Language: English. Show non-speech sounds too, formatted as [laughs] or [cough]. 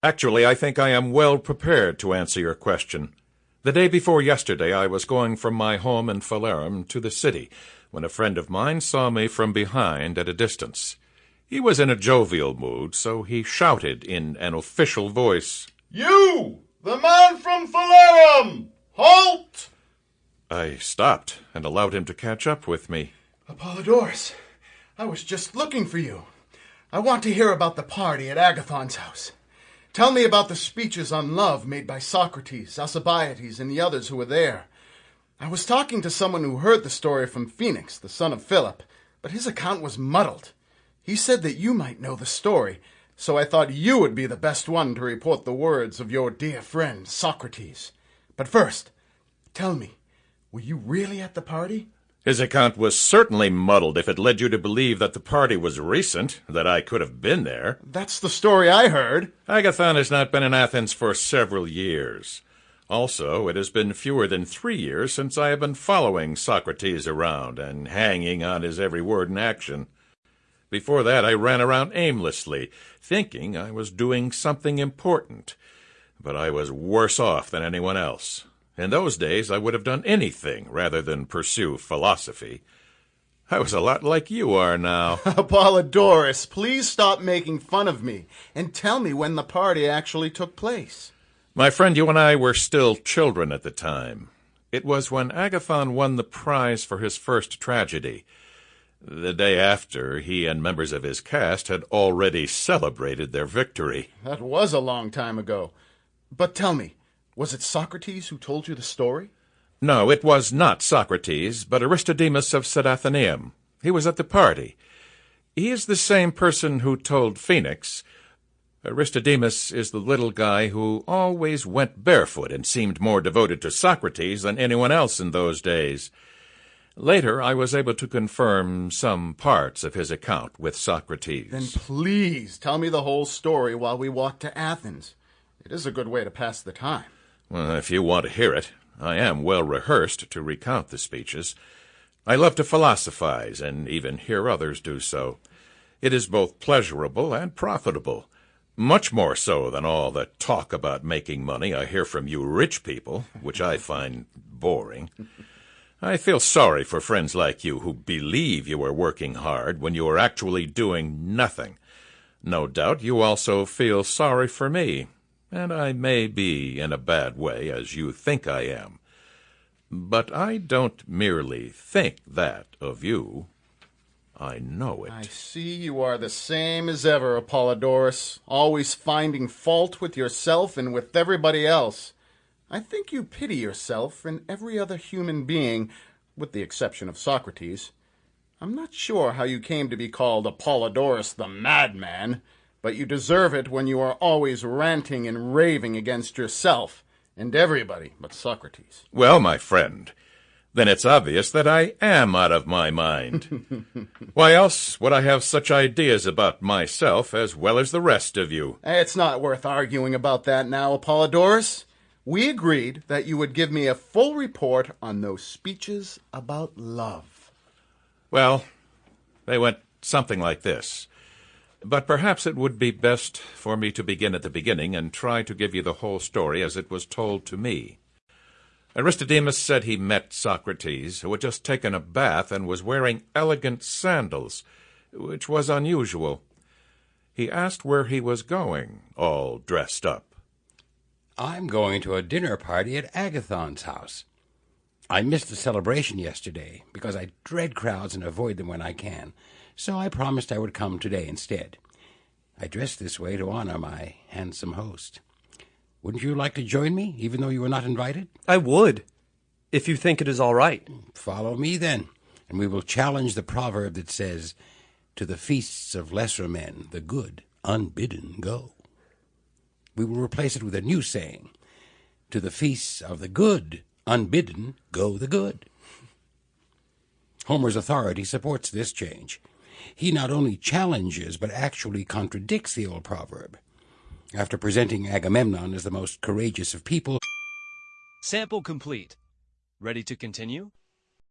Actually, I think I am well prepared to answer your question. The day before yesterday, I was going from my home in Phalerum to the city when a friend of mine saw me from behind at a distance. He was in a jovial mood, so he shouted in an official voice, You, the man from Phalerum! Halt! I stopped and allowed him to catch up with me. Apollodorus, I was just looking for you. I want to hear about the party at Agathon's house. Tell me about the speeches on love made by Socrates, Alcibiades, and the others who were there. I was talking to someone who heard the story from Phoenix, the son of Philip, but his account was muddled. He said that you might know the story, so I thought you would be the best one to report the words of your dear friend Socrates. But first, tell me, were you really at the party? His account was certainly muddled if it led you to believe that the party was recent, that I could have been there. That's the story I heard. Agathon has not been in Athens for several years. Also, it has been fewer than three years since I have been following Socrates around and hanging on his every word and action. Before that, I ran around aimlessly, thinking I was doing something important. But I was worse off than anyone else. In those days, I would have done anything rather than pursue philosophy. I was a lot like you are now. [laughs] Apollodorus, please stop making fun of me and tell me when the party actually took place. My friend, you and I were still children at the time. It was when Agathon won the prize for his first tragedy. The day after, he and members of his cast had already celebrated their victory. That was a long time ago. But tell me, was it Socrates who told you the story? No, it was not Socrates, but Aristodemus of Cydathenium. He was at the party. He is the same person who told Phoenix. Aristodemus is the little guy who always went barefoot and seemed more devoted to Socrates than anyone else in those days. Later, I was able to confirm some parts of his account with Socrates. Then please tell me the whole story while we walk to Athens. It is a good way to pass the time. Well, if you want to hear it, I am well rehearsed to recount the speeches. I love to philosophize, and even hear others do so. It is both pleasurable and profitable, much more so than all the talk about making money I hear from you rich people, which I find boring. I feel sorry for friends like you who believe you are working hard when you are actually doing nothing. No doubt you also feel sorry for me, and I may be in a bad way as you think I am. But I don't merely think that of you. I know it. I see you are the same as ever, Apollodorus, always finding fault with yourself and with everybody else. I think you pity yourself and every other human being, with the exception of Socrates. I'm not sure how you came to be called Apollodorus the madman, but you deserve it when you are always ranting and raving against yourself and everybody but Socrates. Well, my friend, then it's obvious that I am out of my mind. [laughs] Why else would I have such ideas about myself as well as the rest of you? It's not worth arguing about that now, Apollodorus. We agreed that you would give me a full report on those speeches about love. Well, they went something like this. But perhaps it would be best for me to begin at the beginning and try to give you the whole story as it was told to me. Aristodemus said he met Socrates, who had just taken a bath and was wearing elegant sandals, which was unusual. He asked where he was going, all dressed up. I'm going to a dinner party at Agathon's house. I missed the celebration yesterday because I dread crowds and avoid them when I can, so I promised I would come today instead. I dressed this way to honor my handsome host. Wouldn't you like to join me, even though you were not invited? I would, if you think it is all right. Follow me then, and we will challenge the proverb that says, To the feasts of lesser men the good unbidden go. We will replace it with a new saying, To the feasts of the good unbidden go the good. Homer's authority supports this change. He not only challenges, but actually contradicts the old proverb. After presenting Agamemnon as the most courageous of people, Sample complete. Ready to continue?